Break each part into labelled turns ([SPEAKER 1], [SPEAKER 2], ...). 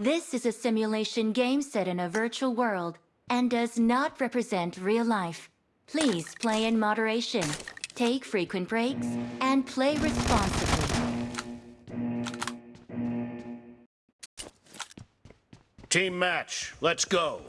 [SPEAKER 1] This is a simulation game set in a virtual world and does not represent real life. Please play in moderation, take frequent breaks, and play responsibly.
[SPEAKER 2] Team match, let's go.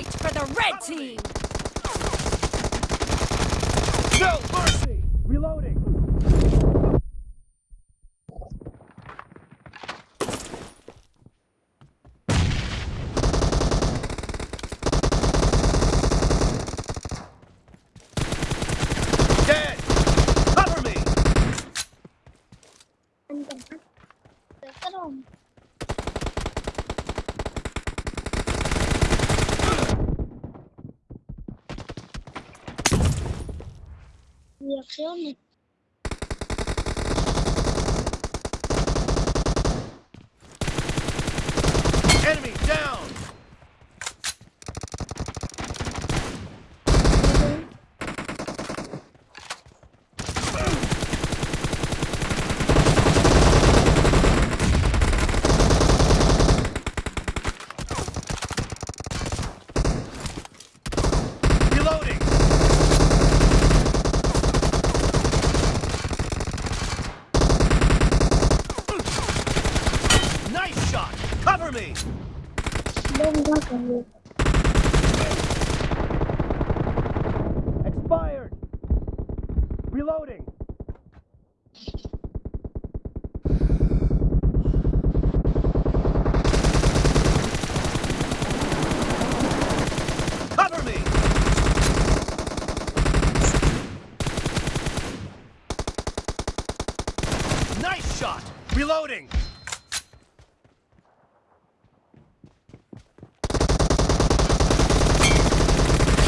[SPEAKER 3] Point for the red team!
[SPEAKER 2] No mercy! Reloading! Dead! Cover me!
[SPEAKER 4] Reacciones.
[SPEAKER 2] Enemy down! Reloading! Nice shot! Cover me! Expired! Reloading! Nice shot! Reloading!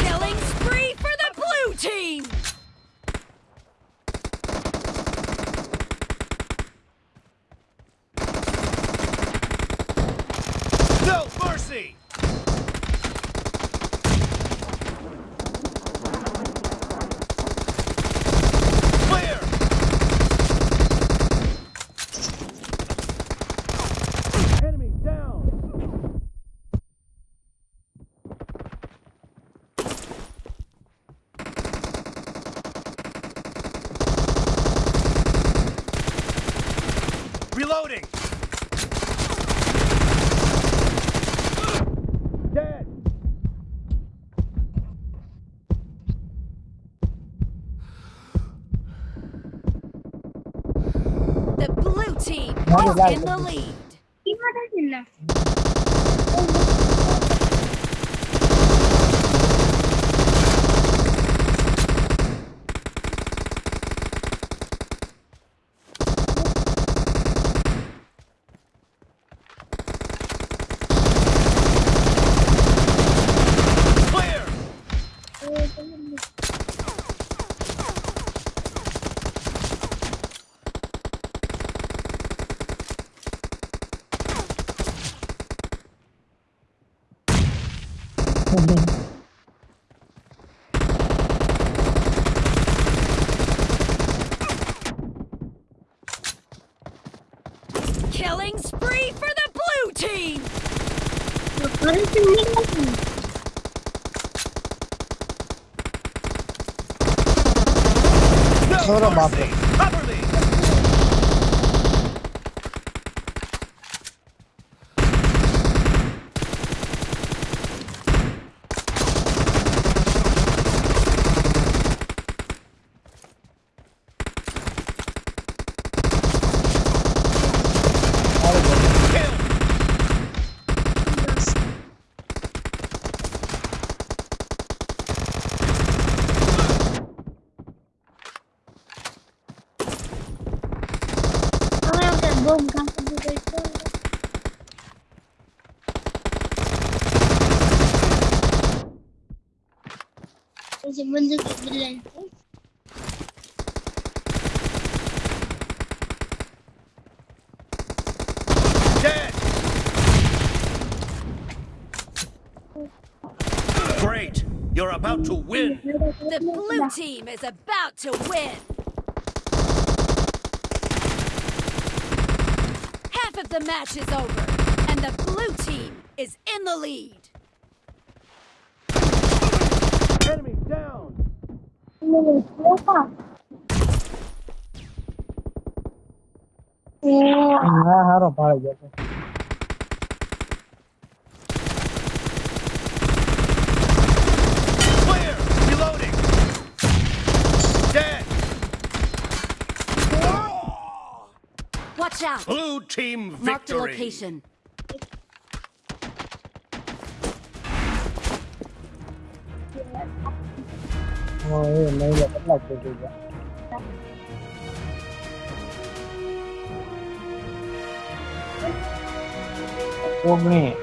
[SPEAKER 3] Killing spree for the blue team!
[SPEAKER 2] No mercy! Clear! Enemy down! Reloading! Dead!
[SPEAKER 3] The blue team is in the lead. Killing spree for the blue team!
[SPEAKER 2] No
[SPEAKER 5] Solo
[SPEAKER 2] mercy!
[SPEAKER 5] mapa.
[SPEAKER 2] Cover me! Kill!
[SPEAKER 4] Bizi.
[SPEAKER 2] Great! You're about to win!
[SPEAKER 3] The blue team is about to win! Half of the match is over, and the blue team is in the lead!
[SPEAKER 4] Yeah, Lupa.
[SPEAKER 5] હા હારો પાડે ગયો
[SPEAKER 3] Watch out!
[SPEAKER 2] Blue team victory!
[SPEAKER 3] Mark the location.
[SPEAKER 5] ઓ એ નહીં લે કેટલા થઈ ગયા ઓગણી.